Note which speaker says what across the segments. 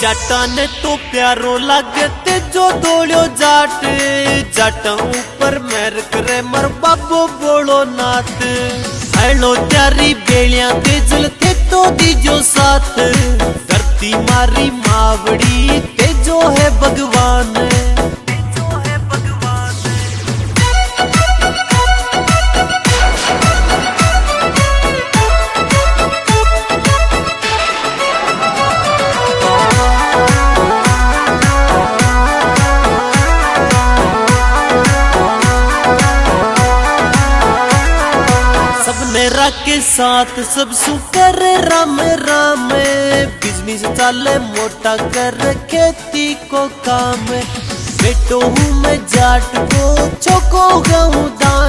Speaker 1: जाटा ने तो प्यारो लगते जो दौड़ो जाट। जट ऊपर मैर करे मर बाबो बोलो नाथ हेलो त्यारी बेलिया ते जलते तो दीजो साथ। करती मारी मावड़ी ते जो है भगवान। के साथ सब सुकर राम राम। बिज़नेस चाले मोटा कर खेती को काम। बेटो हूँ मैं जाट को, चौको गाऊ दान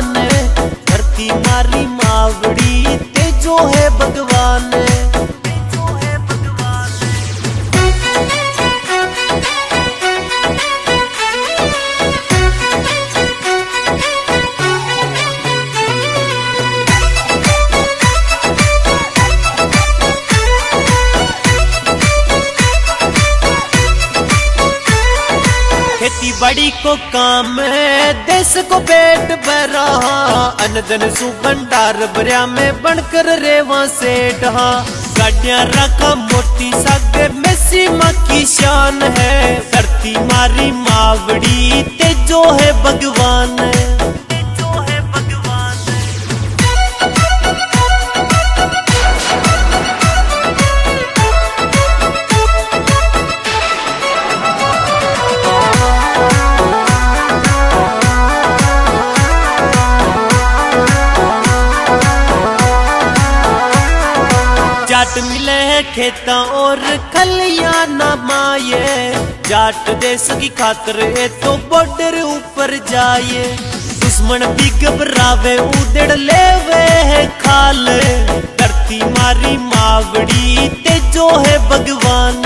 Speaker 1: खेती बाड़ी को काम है। देश को पेट भरा अनदन सु भंडार भरिया में बनकर रेवा सेठ गाड़िया रखा मोती सागे में सीमा की शान है। धरती मारी मावड़ी ते जो है भगवान। जाट मिले है खेता और खलिया न माये जाट देश की खातर ए तो बॉर्डर ऊपर जाए। दुश्मन भी घबरावे उदड़ ले वे है खाल। धरती मारी मावड़ी ते जो है भगवान।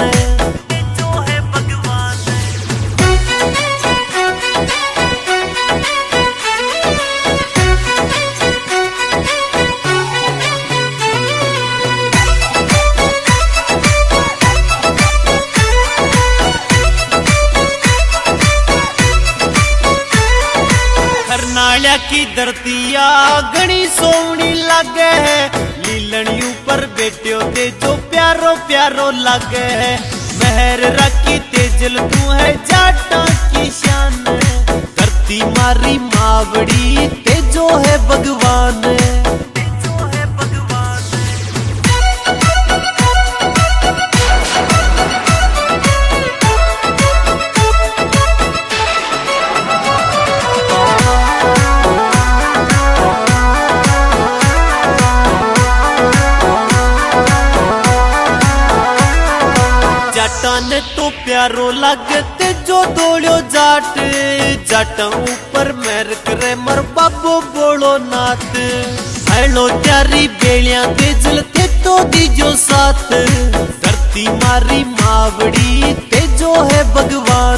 Speaker 1: करनालिया की धरतिया गणी सोवनी लागे है। लीलनी ऊपर बेटियों ते जो प्यारो प्यारो लागे है। महर रखी तेजल, तू है जाटा की शान धरती मारी मावड़ी जाटा ने तो प्यारो लगते जो दौड़ो जाट। जाट ऊपर मैर करे मर बाबो बोलो नात हेलो त्यारी बेलिया ते जलते तो दीजो साथ। धरती मारी मावड़ी ते जो है भगवान।